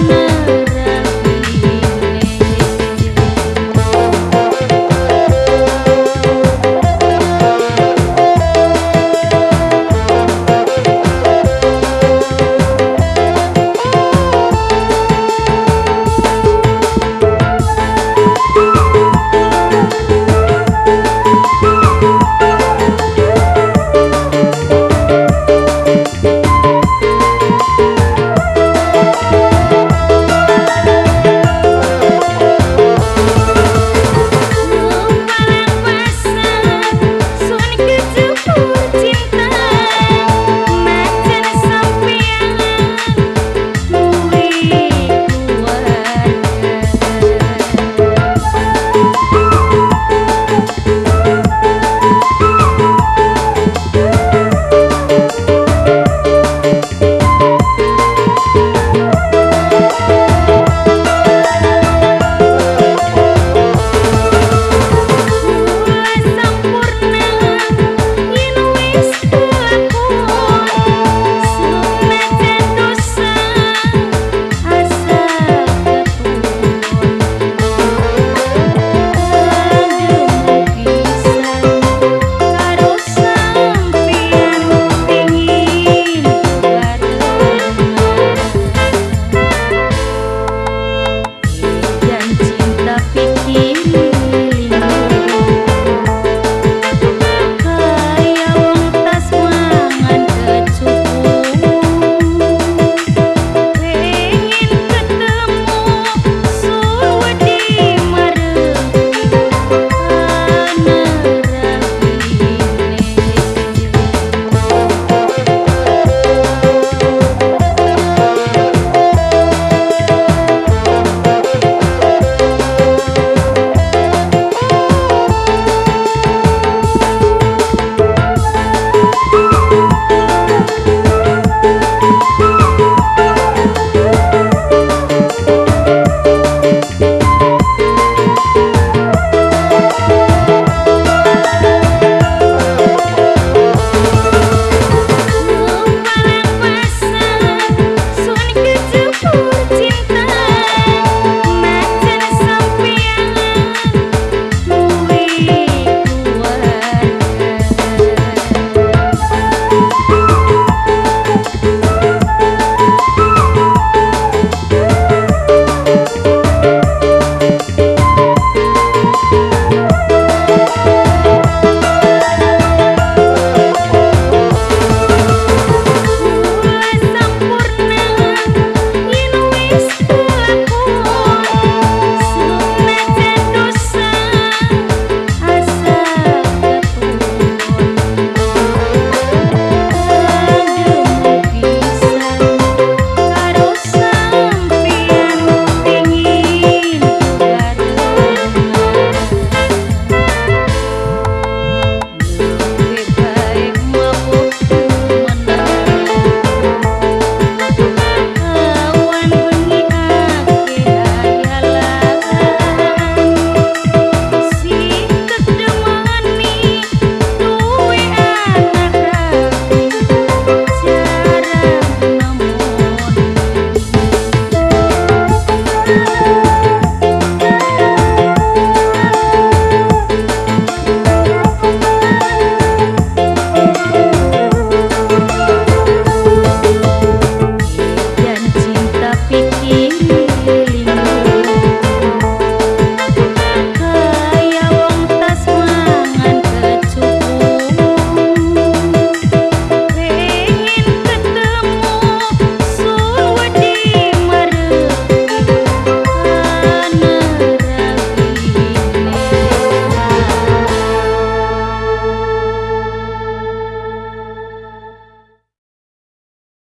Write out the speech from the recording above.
mana